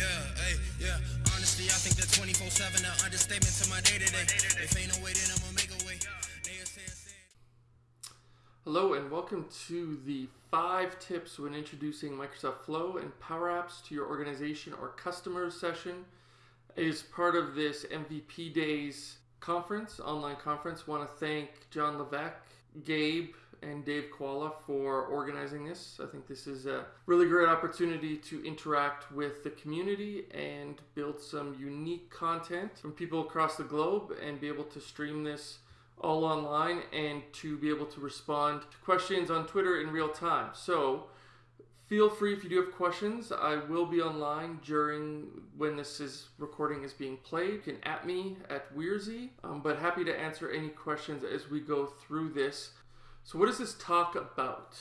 Yeah, yeah. Honestly, I think that 24 7 an understatement to my day to day. If ain't no way, then I'ma make a way. Hello, and welcome to the five tips when introducing Microsoft Flow and Power Apps to your organization or customers session. Is part of this MVP Days conference, online conference. Want to thank John Levesque, Gabe, and Dave Kawula for organizing this. I think this is a really great opportunity to interact with the community and build some unique content from people across the globe and be able to stream this all online and to be able to respond to questions on Twitter in real time. So feel free if you do have questions. I will be online during when this is recording is being played. You can at me at Wearsy, um, but happy to answer any questions as we go through this. So, what is this talk about?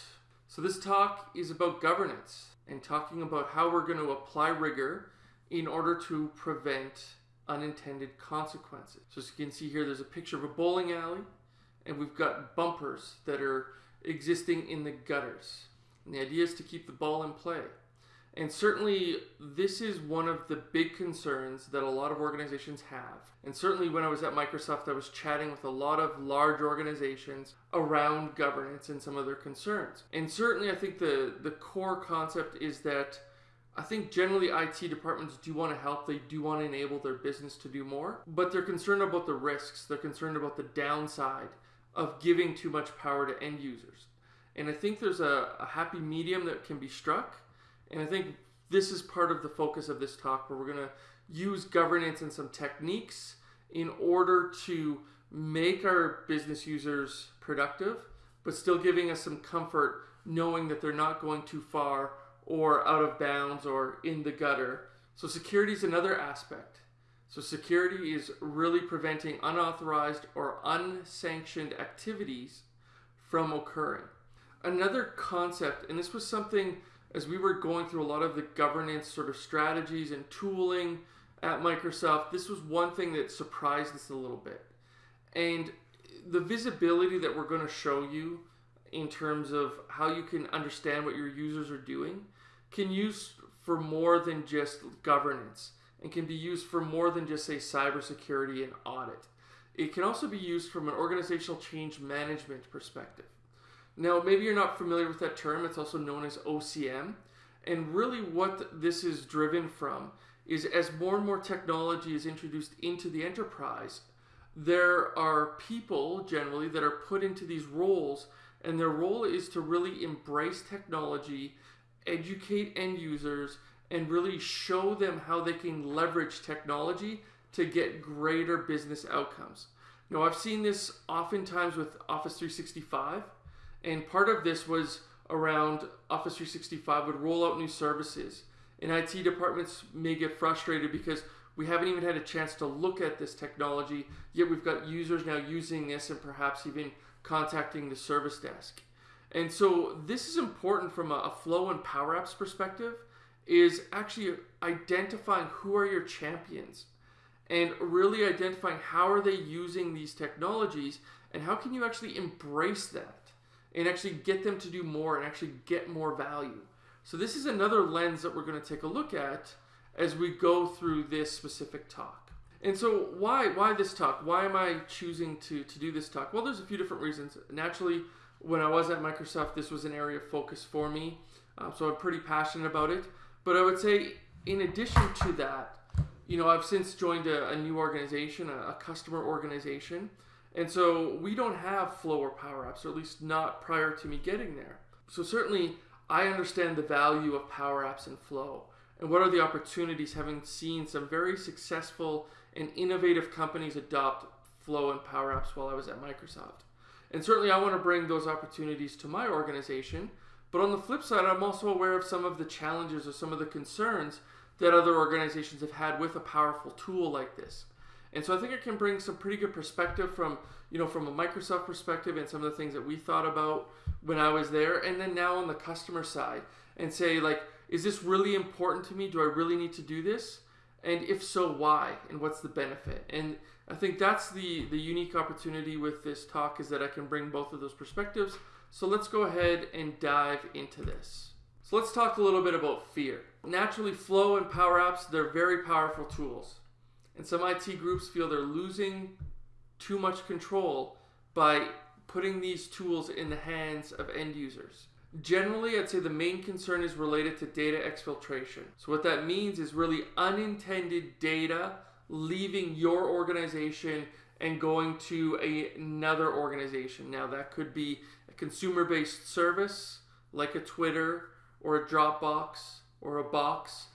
So, this talk is about governance and talking about how we're going to apply rigor in order to prevent unintended consequences. So, as you can see here, there's a picture of a bowling alley, and we've got bumpers that are existing in the gutters. And the idea is to keep the ball in play. And certainly, this is one of the big concerns that a lot of organizations have. And certainly, when I was at Microsoft, I was chatting with a lot of large organizations around governance and some of their concerns. And certainly, I think the, the core concept is that I think generally IT departments do want to help, they do want to enable their business to do more, but they're concerned about the risks, they're concerned about the downside of giving too much power to end users. And I think there's a, a happy medium that can be struck and I think this is part of the focus of this talk where we're going to use governance and some techniques in order to make our business users productive, but still giving us some comfort knowing that they're not going too far or out of bounds or in the gutter. So, security is another aspect. So, security is really preventing unauthorized or unsanctioned activities from occurring. Another concept, and this was something as we were going through a lot of the governance sort of strategies and tooling at Microsoft, this was one thing that surprised us a little bit. And the visibility that we're going to show you in terms of how you can understand what your users are doing can use for more than just governance and can be used for more than just say cybersecurity and audit. It can also be used from an organizational change management perspective. Now, maybe you're not familiar with that term. It's also known as OCM. And really, what this is driven from is as more and more technology is introduced into the enterprise, there are people generally that are put into these roles, and their role is to really embrace technology, educate end users, and really show them how they can leverage technology to get greater business outcomes. Now, I've seen this oftentimes with Office 365 and part of this was around Office 365 would roll out new services. And IT departments may get frustrated because we haven't even had a chance to look at this technology, yet we've got users now using this and perhaps even contacting the service desk. And so this is important from a, flow and power apps perspective is actually identifying who are your champions and really identifying how are they using these technologies and how can you actually embrace that and actually get them to do more and actually get more value. So this is another lens that we're going to take a look at as we go through this specific talk. And so why why this talk? Why am I choosing to to do this talk? Well, there's a few different reasons. Naturally, when I was at Microsoft, this was an area of focus for me, uh, so I'm pretty passionate about it. But I would say, in addition to that, you know, I've since joined a, a new organization, a, a customer organization, and so we don't have flow or power apps, or at least not prior to me getting there. So certainly I understand the value of power apps and flow. And what are the opportunities having seen some very successful and innovative companies adopt flow and power apps while I was at Microsoft. And certainly I want to bring those opportunities to my organization. But on the flip side, I'm also aware of some of the challenges or some of the concerns that other organizations have had with a powerful tool like this. And so I think it can bring some pretty good perspective from, you know, from a Microsoft perspective and some of the things that we thought about when I was there and then now on the customer side and say like is this really important to me? Do I really need to do this? And if so, why? And what's the benefit? And I think that's the the unique opportunity with this talk is that I can bring both of those perspectives. So let's go ahead and dive into this. So let's talk a little bit about fear. Naturally, Flow and Power Apps, they're very powerful tools. And some IT groups feel they're losing too much control by putting these tools in the hands of end users. Generally, I'd say the main concern is related to data exfiltration. So, what that means is really unintended data leaving your organization and going to a, another organization. Now, that could be a consumer based service like a Twitter or a Dropbox or a Box,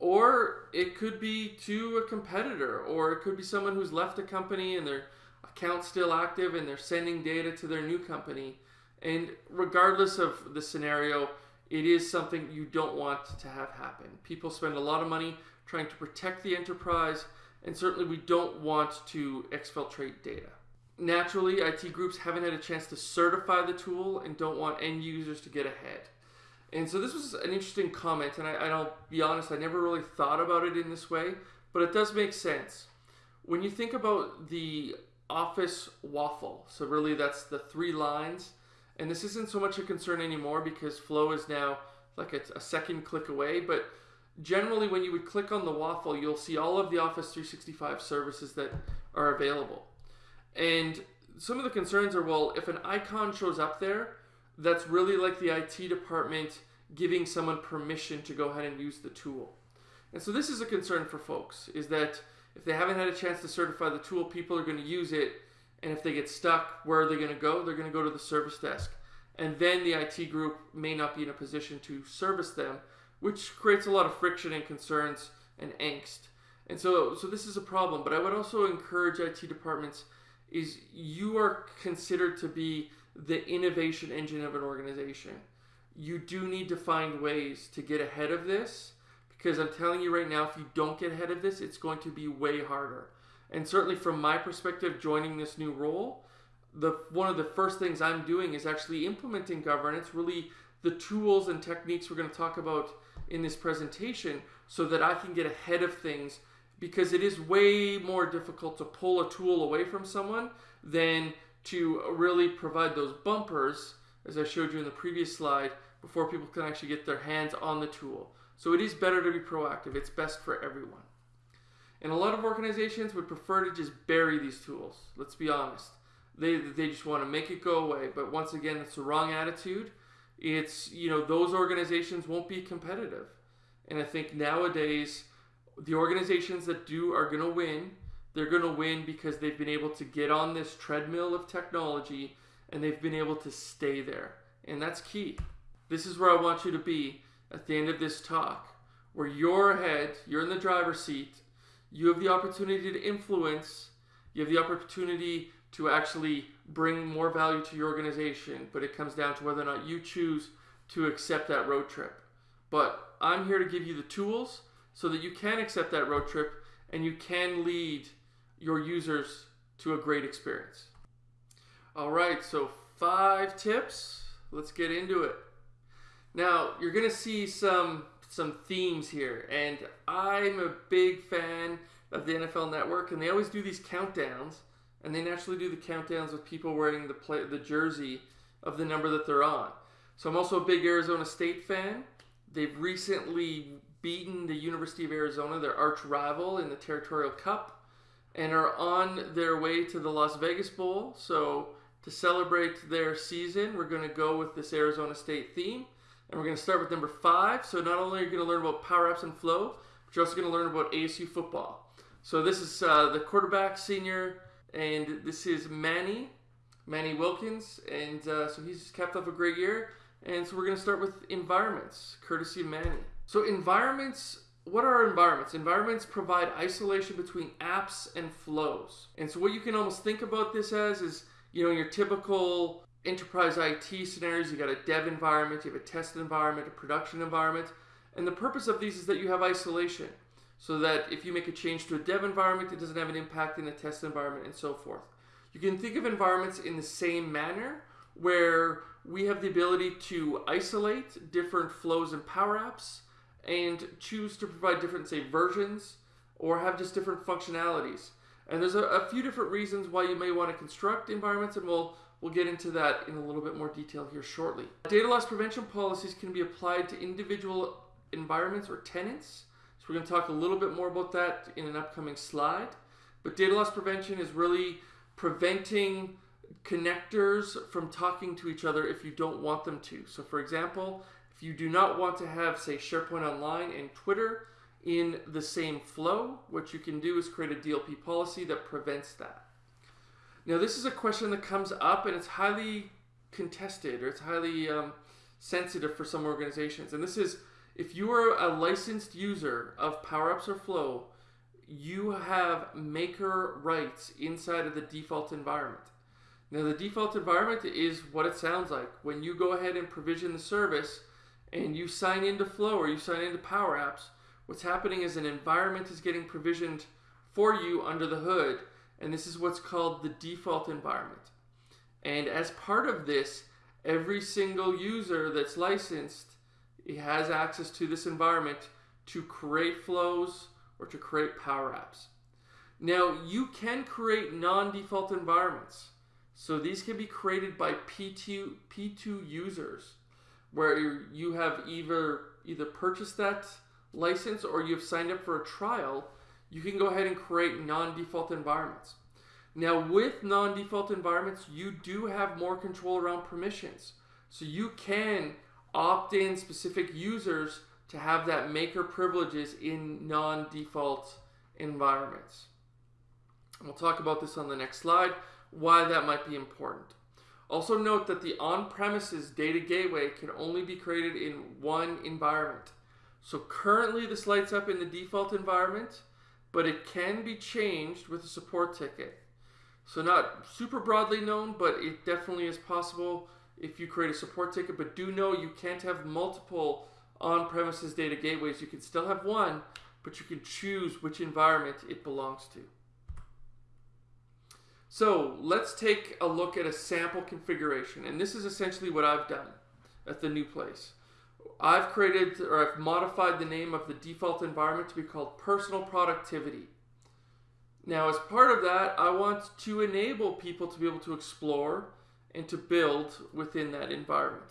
or it could be to a competitor, or it could be someone who's left a company and their account's still active and they're sending data to their new company. And regardless of the scenario, it is something you don't want to have happen. People spend a lot of money trying to protect the enterprise, and certainly we don't want to exfiltrate data. Naturally, IT groups haven't had a chance to certify the tool and don't want end users to get ahead. And so this was an interesting comment, and I, I'll be honest, I never really thought about it in this way, but it does make sense. When you think about the Office waffle, so really that's the three lines, and this isn't so much a concern anymore because Flow is now like a, a second click away, but generally when you would click on the waffle, you'll see all of the Office 365 services that are available. And some of the concerns are well, if an icon shows up there, that's really like the IT department giving someone permission to go ahead and use the tool. And so this is a concern for folks is that if they haven't had a chance to certify the tool, people are going to use it and if they get stuck, where are they going to go? They're going to go to the service desk. And then the IT group may not be in a position to service them, which creates a lot of friction and concerns and angst. And so so this is a problem, but I would also encourage IT departments is you are considered to be the innovation engine of an organization. You do need to find ways to get ahead of this because I'm telling you right now, if you don't get ahead of this, it's going to be way harder. And certainly from my perspective, joining this new role, the one of the first things I'm doing is actually implementing governance, really the tools and techniques we're going to talk about in this presentation so that I can get ahead of things because it is way more difficult to pull a tool away from someone than to really provide those bumpers, as I showed you in the previous slide, before people can actually get their hands on the tool. So it is better to be proactive. It's best for everyone. And a lot of organizations would prefer to just bury these tools. Let's be honest. They, they just want to make it go away. But once again, it's the wrong attitude. It's, you know, those organizations won't be competitive. And I think nowadays, the organizations that do are going to win they're going to win because they've been able to get on this treadmill of technology and they've been able to stay there. And that's key. This is where I want you to be at the end of this talk, where you're ahead, you're in the driver's seat, you have the opportunity to influence, you have the opportunity to actually bring more value to your organization, but it comes down to whether or not you choose to accept that road trip. But I'm here to give you the tools so that you can accept that road trip and you can lead your users to a great experience. All right, so five tips. Let's get into it. Now, you're going to see some some themes here, and I'm a big fan of the NFL Network, and they always do these countdowns, and they naturally do the countdowns with people wearing the play, the jersey of the number that they're on. So I'm also a big Arizona State fan. They've recently beaten the University of Arizona, their arch rival, in the Territorial Cup and are on their way to the Las Vegas Bowl. So, to celebrate their season, we're going to go with this Arizona State theme. And we're going to start with number five. So, not only are you going to learn about Power Apps and flow, but you're also going to learn about ASU football. So, this is uh, the quarterback senior, and this is Manny, Manny Wilkins. And uh, so, he's capped off a great year. And so, we're going to start with environments, courtesy of Manny. So, environments what are environments? Environments provide isolation between apps and flows. And so what you can almost think about this as is, you know, in your typical enterprise IT scenarios, you got a dev environment, you have a test environment, a production environment. And the purpose of these is that you have isolation. So that if you make a change to a dev environment, it doesn't have an impact in the test environment and so forth. You can think of environments in the same manner where we have the ability to isolate different flows and power apps and choose to provide different, say, versions or have just different functionalities. And there's a, a, few different reasons why you may want to construct environments, and we'll We'll get into that in a little bit more detail here shortly. Data loss prevention policies can be applied to individual environments or tenants. So we're going to talk a little bit more about that in an upcoming slide. But data loss prevention is really preventing connectors from talking to each other if you don't want them to. So for example, if you do not want to have, say, SharePoint Online and Twitter in the same flow, what you can do is create a DLP policy that prevents that. Now, this is a question that comes up and it's highly contested or it's highly um, sensitive for some organizations. And this is if you are a licensed user of Power Apps or Flow, you have maker rights inside of the default environment. Now, the default environment is what it sounds like. When you go ahead and provision the service and you sign into Flow or you sign into Power Apps, what's happening is an environment is getting provisioned for you under the hood, and this is what's called the default environment. And as part of this, every single user that's licensed has access to this environment to create flows or to create Power Apps. Now, you can create non-default environments. So these can be created by P2, P2 users where you have either either purchased that license or you've signed up for a trial, you can go ahead and create non-default environments. Now with non-default environments, you do have more control around permissions. So you can opt in specific users to have that maker privileges in non-default environments. We'll talk about this on the next slide, why that might be important. Also note that the on-premises data gateway can only be created in one environment. So currently this lights up in the default environment, but it can be changed with a support ticket. So not super broadly known, but it definitely is possible if you create a support ticket, but do know you can't have multiple on-premises data gateways. You can still have one, but you can choose which environment it belongs to. So let's take a look at a sample configuration. And this is essentially what I've done at the new place. I've created or I've modified the name of the default environment to be called personal productivity. Now as part of that, I want to enable people to be able to explore and to build within that environment.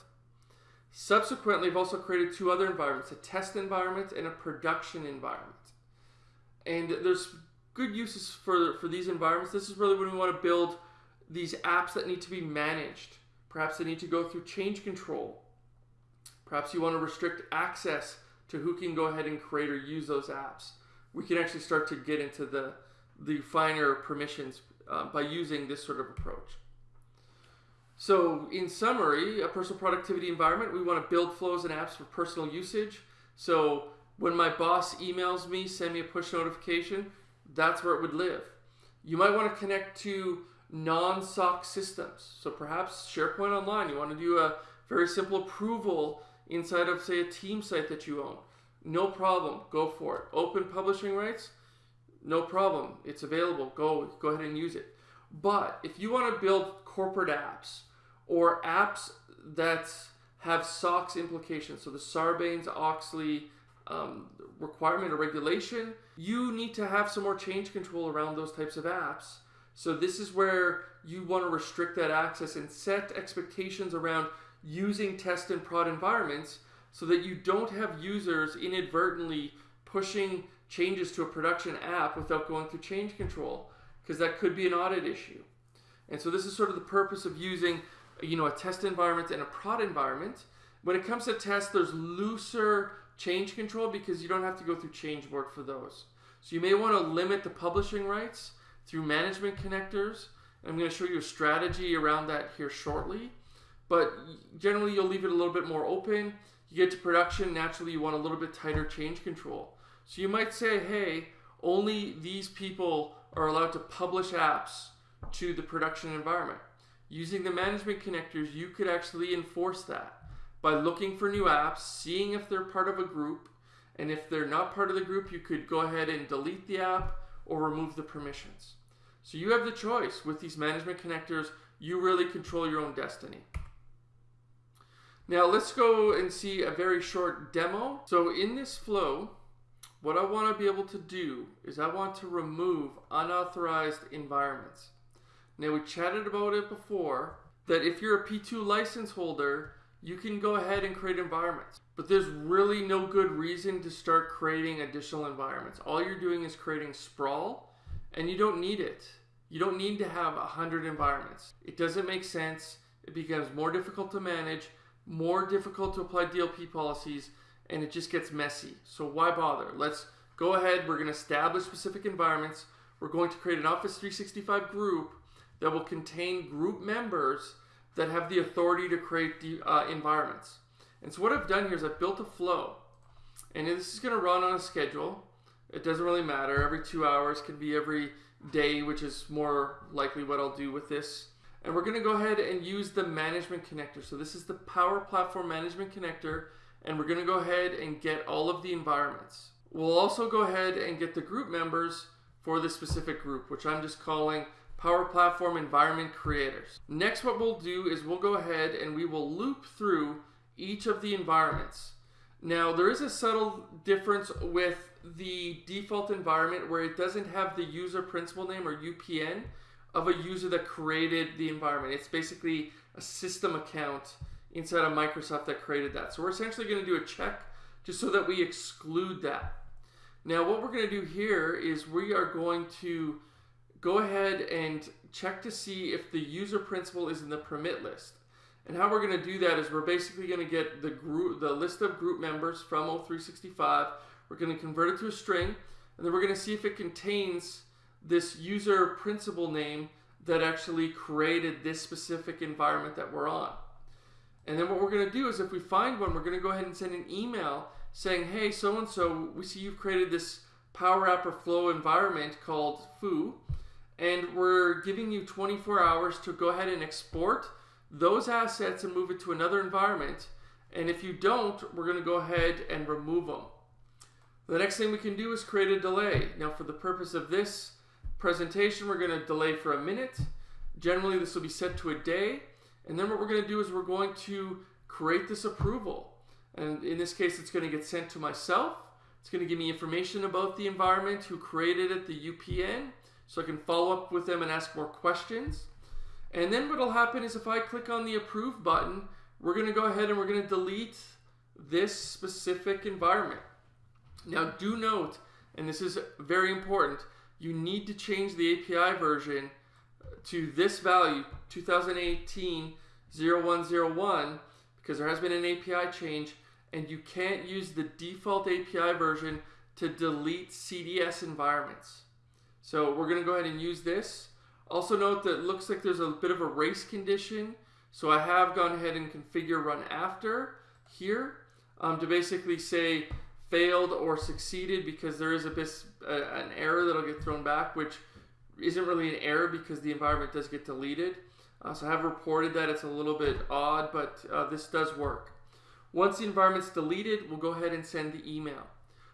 Subsequently, I've also created two other environments, a test environment and a production environment. And there's good uses for, for these environments. This is really when we want to build these apps that need to be managed. Perhaps they need to go through change control. Perhaps you want to restrict access to who can go ahead and create or use those apps. We can actually start to get into the, the finer permissions uh, by using this sort of approach. So in summary, a personal productivity environment, we want to build flows and apps for personal usage. So when my boss emails me, send me a push notification, that's where it would live. You might want to connect to non-SOX systems. So perhaps SharePoint Online, you want to do a very simple approval inside of, say, a team site that you own. No problem, go for it. Open publishing rights, no problem. It's available, go, go ahead and use it. But if you want to build corporate apps or apps that have SOX implications, so the Sarbanes-Oxley um, requirement or regulation, you need to have some more change control around those types of apps. So this is where you want to restrict that access and set expectations around using test and prod environments so that you don't have users inadvertently pushing changes to a production app without going through change control because that could be an audit issue. And so this is sort of the purpose of using you know, a test environment and a prod environment. When it comes to test, there's looser change control because you don't have to go through change board for those. So you may want to limit the publishing rights through management connectors. I'm going to show you a strategy around that here shortly. But generally, you'll leave it a little bit more open. You get to production, naturally, you want a little bit tighter change control. So you might say, hey, only these people are allowed to publish apps to the production environment. Using the management connectors, you could actually enforce that by looking for new apps, seeing if they're part of a group, and if they're not part of the group, you could go ahead and delete the app or remove the permissions. So you have the choice. With these management connectors, you really control your own destiny. Now let's go and see a very short demo. So in this flow, what I want to be able to do is I want to remove unauthorized environments. Now we chatted about it before. that if you're a P2 license holder, you can go ahead and create environments. But there's really no good reason to start creating additional environments. All you're doing is creating sprawl, and you don't need it. You don't need to have 100 environments. It doesn't make sense. It becomes more difficult to manage, more difficult to apply DLP policies, and it just gets messy. So why bother? Let's go ahead. We're going to establish specific environments. We're going to create an Office 365 group that will contain group members that have the authority to create the uh, environments. And so what I've done here is I've built a flow. And this is going to run on a schedule. It doesn't really matter. Every two hours can be every day, which is more likely what I'll do with this. And we're going to go ahead and use the management connector. So this is the Power Platform Management Connector. And we're going to go ahead and get all of the environments. We'll also go ahead and get the group members for the specific group, which I'm just calling Power Platform Environment Creators. Next, what we'll do is we'll go ahead and we will loop through each of the environments. Now, there is a subtle difference with the default environment where it doesn't have the user principal name or UPN of a user that created the environment. It's basically a system account inside of Microsoft that created that. So we're essentially going to do a check just so that we exclude that. Now, what we're going to do here is we are going to go ahead and check to see if the user principal is in the permit list. And how we're going to do that is we're basically going to get the group, the list of group members from O365. We're going to convert it to a string, and then we're going to see if it contains this user principal name that actually created this specific environment that we're on. And then what we're going to do is if we find one, we're going to go ahead and send an email saying, hey, so-and-so, we see you've created this Power App or Flow environment called Foo and we're giving you 24 hours to go ahead and export those assets and move it to another environment. And if you don't, we're going to go ahead and remove them. The next thing we can do is create a delay. Now for the purpose of this presentation, we're going to delay for a minute. Generally, this will be set to a day. And then what we're going to do is we're going to create this approval. And in this case, it's going to get sent to myself. It's going to give me information about the environment, who created it, the UPN, so I can follow up with them and ask more questions. And then what will happen is if I click on the approve button, we're going to go ahead and we're going to delete this specific environment. Now do note, and this is very important, you need to change the API version to this value, 2018 0101, because there has been an API change, and you can't use the default API version to delete CDS environments. So we're going to go ahead and use this. Also note that it looks like there's a bit of a race condition. So I have gone ahead and configure run after here um, to basically say failed or succeeded because there is a bit, an error that'll get thrown back, which isn't really an error because the environment does get deleted. Uh, so I have reported that it's a little bit odd, but uh, this does work. Once the environment's deleted, we'll go ahead and send the email.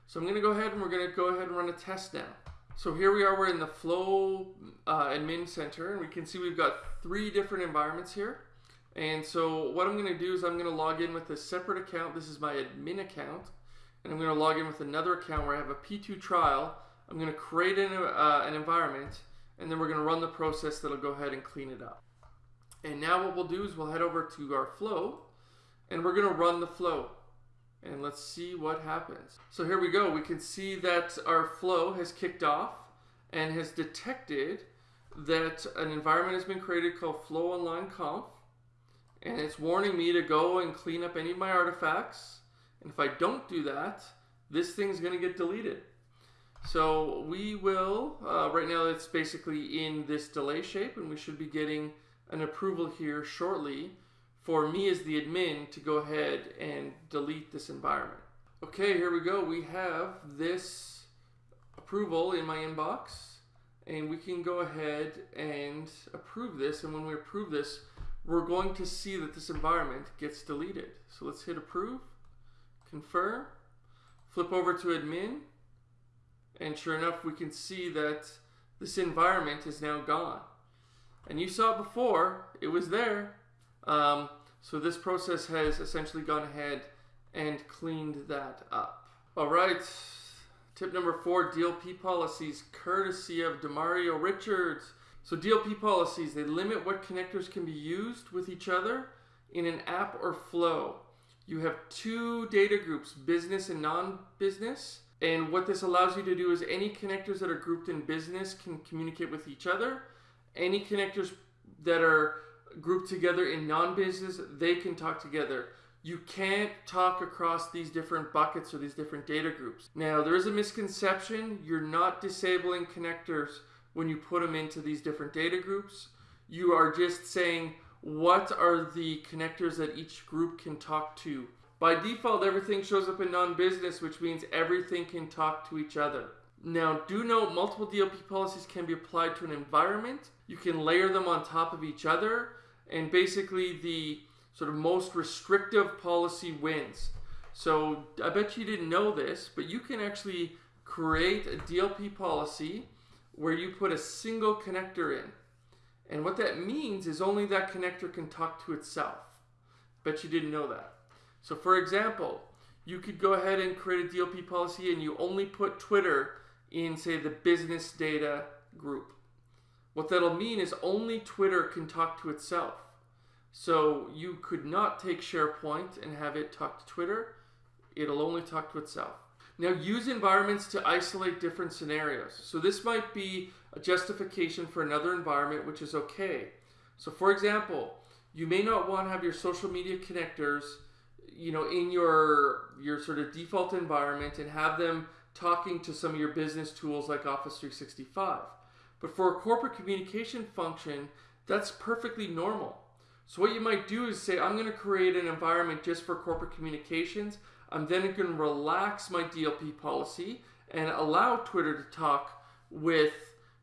So I'm going to go ahead and we're going to go ahead and run a test now. So here we are, we're in the Flow uh, Admin Center, and we can see we've got three different environments here. And so what I'm going to do is I'm going to log in with a separate account. This is my admin account. And I'm going to log in with another account where I have a P2 trial. I'm going to create an, uh, an environment, and then we're going to run the process that'll go ahead and clean it up. And now what we'll do is we'll head over to our flow, and we're going to run the flow and let's see what happens. So here we go. We can see that our flow has kicked off and has detected that an environment has been created called flow online conf and it's warning me to go and clean up any of my artifacts and if I don't do that this thing's gonna get deleted so we will uh, right now it's basically in this delay shape and we should be getting an approval here shortly for me as the admin to go ahead and delete this environment. Okay, here we go. We have this approval in my inbox and we can go ahead and approve this. And when we approve this, we're going to see that this environment gets deleted. So let's hit approve, confirm, flip over to admin, and sure enough, we can see that this environment is now gone. And you saw before, it was there, um, so this process has essentially gone ahead and cleaned that up. All right, tip number four, DLP policies, courtesy of Demario Richards. So DLP policies, they limit what connectors can be used with each other in an app or flow. You have two data groups, business and non-business. And what this allows you to do is any connectors that are grouped in business can communicate with each other. Any connectors that are grouped together in non-business, they can talk together. You can't talk across these different buckets or these different data groups. Now, there is a misconception. You're not disabling connectors when you put them into these different data groups. You are just saying what are the connectors that each group can talk to. By default, everything shows up in non-business, which means everything can talk to each other. Now, do note multiple DLP policies can be applied to an environment. You can layer them on top of each other, and basically the sort of most restrictive policy wins. So I bet you didn't know this, but you can actually create a DLP policy where you put a single connector in. And what that means is only that connector can talk to itself. Bet you didn't know that. So for example, you could go ahead and create a DLP policy and you only put Twitter in say the business data group. What that'll mean is only Twitter can talk to itself. So you could not take SharePoint and have it talk to Twitter. It'll only talk to itself. Now use environments to isolate different scenarios. So this might be a justification for another environment, which is okay. So for example, you may not want to have your social media connectors, you know, in your your sort of default environment and have them talking to some of your business tools like Office 365. But for a corporate communication function, that's perfectly normal. So what you might do is say, I'm going to create an environment just for corporate communications. I'm then going to relax my DLP policy and allow Twitter to talk with,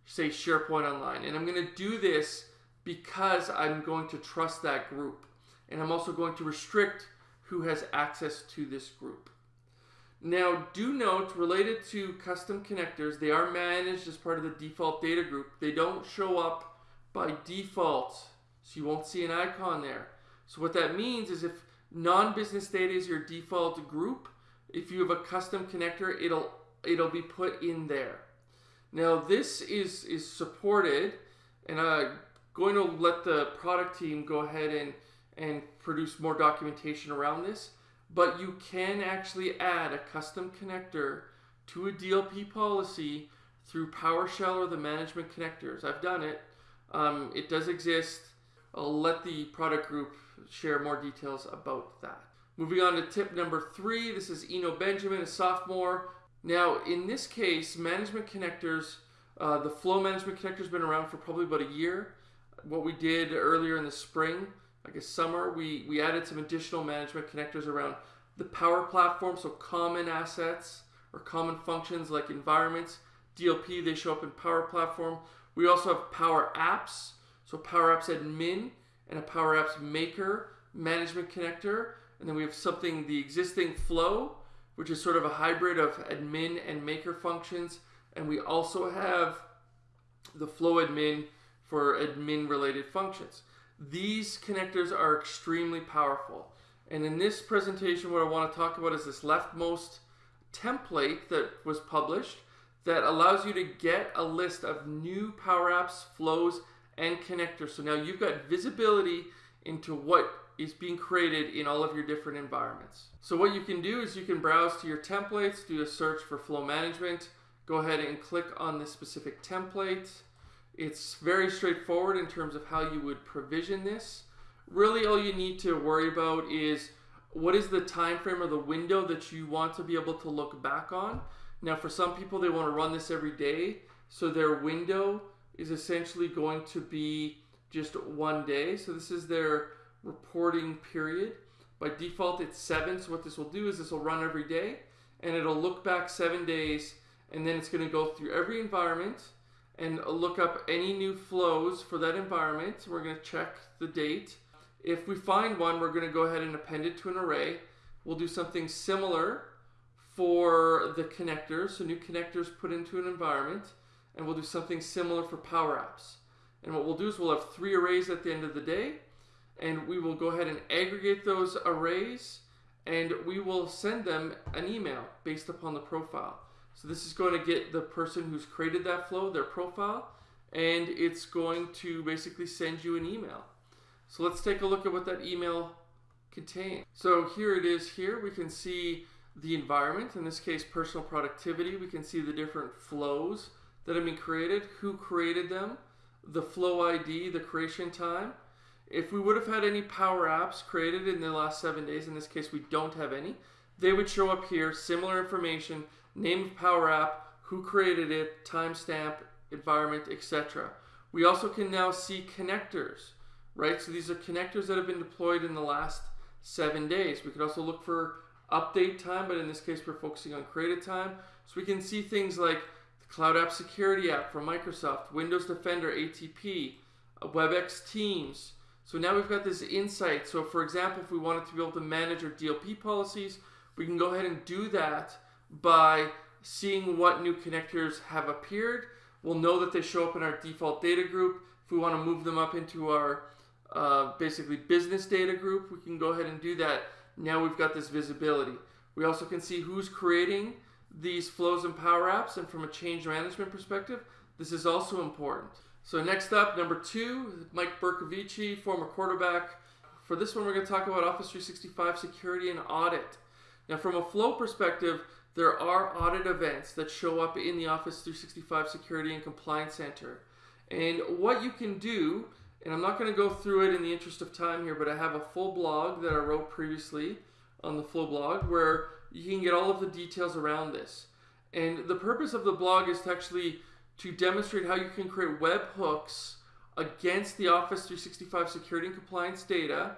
say, SharePoint Online. And I'm going to do this because I'm going to trust that group. And I'm also going to restrict who has access to this group. Now, do note, related to custom connectors, they are managed as part of the default data group. They don't show up by default, so you won't see an icon there. So what that means is if non-business data is your default group, if you have a custom connector, it'll it'll be put in there. Now this is is supported, and I'm going to let the product team go ahead and and produce more documentation around this but you can actually add a custom connector to a DLP policy through PowerShell or the management connectors. I've done it. Um, it does exist. I'll let the product group share more details about that. Moving on to tip number three. This is Eno Benjamin, a sophomore. Now, in this case, management connectors, uh, the flow management connector has been around for probably about a year. What we did earlier in the spring I guess summer, we, we added some additional management connectors around the Power Platform, so common assets or common functions like environments. DLP, they show up in Power Platform. We also have Power Apps, so Power Apps Admin and a Power Apps Maker management connector. And then we have something, the existing Flow, which is sort of a hybrid of admin and maker functions. And we also have the Flow admin for admin related functions. These connectors are extremely powerful. And in this presentation, what I want to talk about is this leftmost template that was published that allows you to get a list of new Power Apps, flows, and connectors. So now you've got visibility into what is being created in all of your different environments. So what you can do is you can browse to your templates, do a search for flow management, go ahead and click on this specific template. It's very straightforward in terms of how you would provision this. Really all you need to worry about is what is the time frame or the window that you want to be able to look back on. Now for some people they want to run this every day, so their window is essentially going to be just one day. So this is their reporting period. By default it's seven, so what this will do is this will run every day and it'll look back seven days and then it's going to go through every environment and look up any new flows for that environment. We're going to check the date. If we find one, we're going to go ahead and append it to an array. We'll do something similar for the connectors. So new connectors put into an environment. And we'll do something similar for Power Apps. And what we'll do is we'll have three arrays at the end of the day. And we will go ahead and aggregate those arrays. And we will send them an email based upon the profile. So this is going to get the person who's created that flow, their profile, and it's going to basically send you an email. So let's take a look at what that email contains. So here it is here. We can see the environment, in this case personal productivity. We can see the different flows that have been created, who created them, the flow ID, the creation time. If we would have had any Power Apps created in the last seven days, in this case we don't have any, they would show up here, similar information, name of Power App, who created it, timestamp, environment, etc. We also can now see connectors, right? So these are connectors that have been deployed in the last seven days. We could also look for update time, but in this case we're focusing on created time. So we can see things like the Cloud App Security app from Microsoft, Windows Defender, ATP, uh, WebEx Teams, so now we've got this insight. So for example, if we wanted to be able to manage our DLP policies, we can go ahead and do that by seeing what new connectors have appeared. We'll know that they show up in our default data group. If we want to move them up into our uh, basically business data group, we can go ahead and do that. Now we've got this visibility. We also can see who's creating these flows and power apps and from a change management perspective, this is also important. So next up, number two, Mike Bercovici, former quarterback. For this one, we're going to talk about Office 365 security and audit. Now, from a flow perspective, there are audit events that show up in the Office 365 Security and Compliance Center. And what you can do, and I'm not going to go through it in the interest of time here, but I have a full blog that I wrote previously on the Flow blog where you can get all of the details around this. And the purpose of the blog is to actually to demonstrate how you can create webhooks against the Office 365 security and compliance data,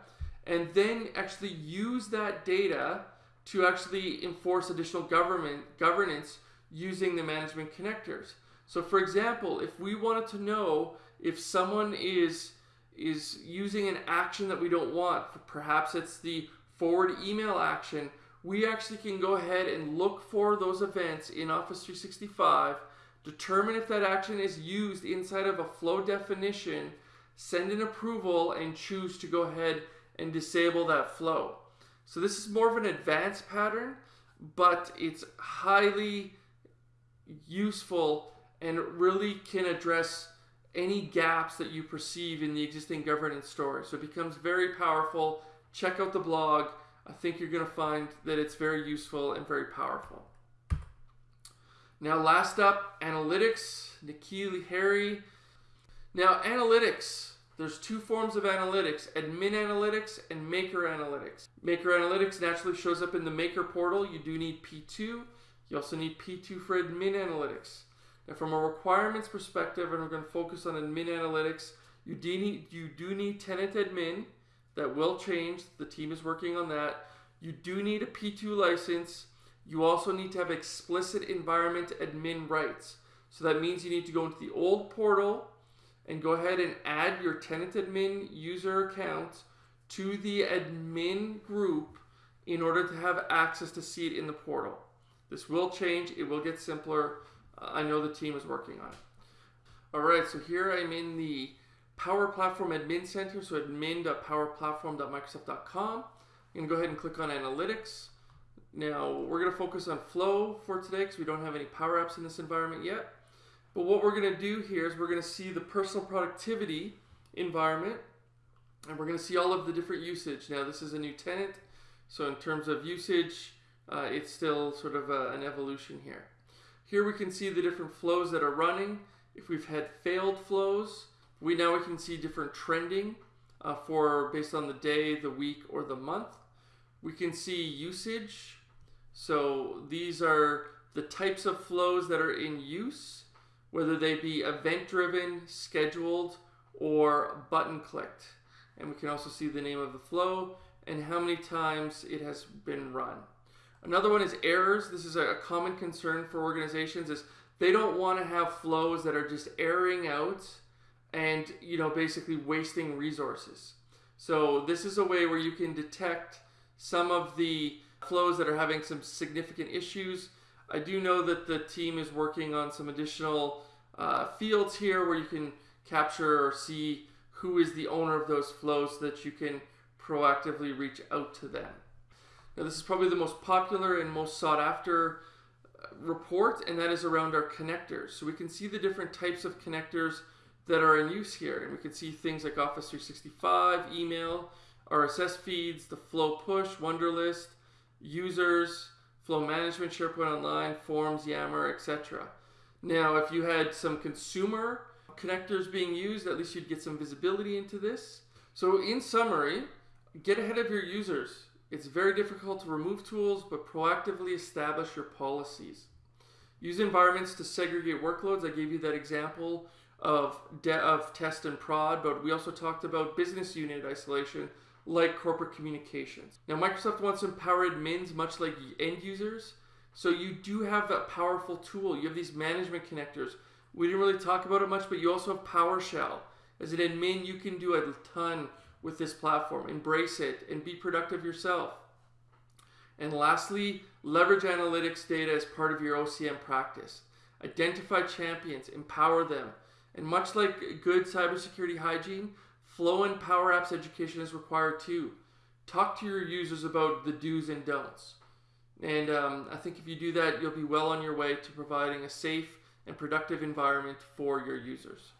and then actually use that data to actually enforce additional government governance using the management connectors. So for example, if we wanted to know if someone is is using an action that we don't want, perhaps it's the forward email action, we actually can go ahead and look for those events in Office 365 determine if that action is used inside of a flow definition, send an approval, and choose to go ahead and disable that flow. So this is more of an advanced pattern, but it's highly useful and really can address any gaps that you perceive in the existing governance story. So it becomes very powerful. Check out the blog. I think you're going to find that it's very useful and very powerful. Now, last up, analytics, N'Keal Harry. Now, analytics, there's two forms of analytics, admin analytics and maker analytics. Maker analytics naturally shows up in the maker portal. You do need P2. You also need P2 for admin analytics. Now, from a requirements perspective, and we're going to focus on admin analytics, you do need, you do need tenant admin. That will change. The team is working on that. You do need a P2 license you also need to have explicit environment admin rights. So that means you need to go into the old portal and go ahead and add your tenant admin user account to the admin group in order to have access to see it in the portal. This will change, it will get simpler. Uh, I know the team is working on it. All right, so here I'm in the Power Platform Admin Center, so admin.powerplatform.microsoft.com. I'm gonna go ahead and click on Analytics. Now, we're going to focus on flow for today because we don't have any power apps in this environment yet. But what we're going to do here is we're going to see the personal productivity environment and we're going to see all of the different usage. Now, this is a new tenant, so in terms of usage, uh, it's still sort of a, an evolution here. Here we can see the different flows that are running. If we've had failed flows, we now we can see different trending uh, for based on the day, the week, or the month. We can see usage so these are the types of flows that are in use, whether they be event driven, scheduled, or button clicked. And we can also see the name of the flow and how many times it has been run. Another one is errors. This is a common concern for organizations is they don't want to have flows that are just airing out and you know basically wasting resources. So this is a way where you can detect some of the flows that are having some significant issues. I do know that the team is working on some additional uh, fields here where you can capture or see who is the owner of those flows so that you can proactively reach out to them. Now, this is probably the most popular and most sought after uh, report, and that is around our connectors. So we can see the different types of connectors that are in use here. And we can see things like Office 365, email, RSS feeds, the Flow Push, Wunderlist, users, Flow Management, SharePoint Online, Forms, Yammer, etc. Now, if you had some consumer connectors being used, at least you'd get some visibility into this. So, in summary, get ahead of your users. It's very difficult to remove tools, but proactively establish your policies. Use environments to segregate workloads. I gave you that example of, of test and prod, but we also talked about business unit isolation like corporate communications. Now, Microsoft wants to empower admins much like end users. So you do have that powerful tool. You have these management connectors. We didn't really talk about it much, but you also have PowerShell. As an admin, you can do a ton with this platform. Embrace it and be productive yourself. And lastly, leverage analytics data as part of your OCM practice. Identify champions, empower them. And much like good cybersecurity hygiene, Flow and Power Apps education is required too. Talk to your users about the do's and don'ts. And um, I think if you do that, you'll be well on your way to providing a safe and productive environment for your users.